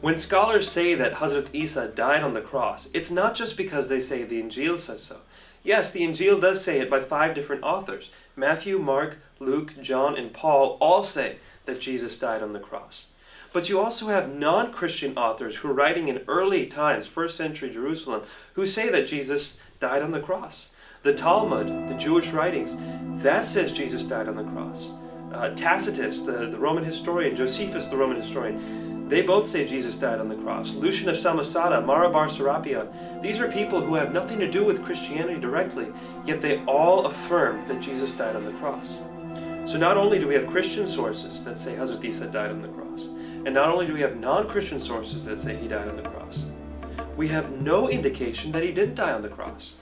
When scholars say that Hazrat Isa died on the cross, it's not just because they say the Injil says so. Yes, the Injil does say it by five different authors. Matthew, Mark, Luke, John, and Paul all say that Jesus died on the cross. But you also have non-Christian authors who are writing in early times, first century Jerusalem, who say that Jesus died on the cross. The Talmud, the Jewish writings, that says Jesus died on the cross. Uh, Tacitus, the, the Roman historian, Josephus, the Roman historian, they both say Jesus died on the cross. Lucian of Samosata, Mara bar Serapion. These are people who have nothing to do with Christianity directly, yet they all affirm that Jesus died on the cross. So not only do we have Christian sources that say Hazrat Isa died on the cross, and not only do we have non-Christian sources that say he died on the cross, we have no indication that he didn't die on the cross.